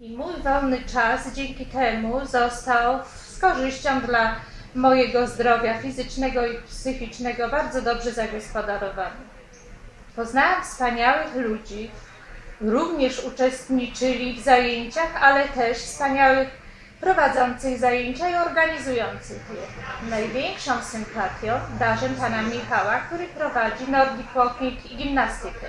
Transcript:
I mój wolny czas dzięki temu został z korzyścią dla mojego zdrowia fizycznego i psychicznego bardzo dobrze zagospodarowany. Poznałam wspaniałych ludzi, również uczestniczyli w zajęciach, ale też wspaniałych prowadzących zajęcia i organizujących je. Największą sympatią darzę pana Michała, który prowadzi Nordic Walking i gimnastykę.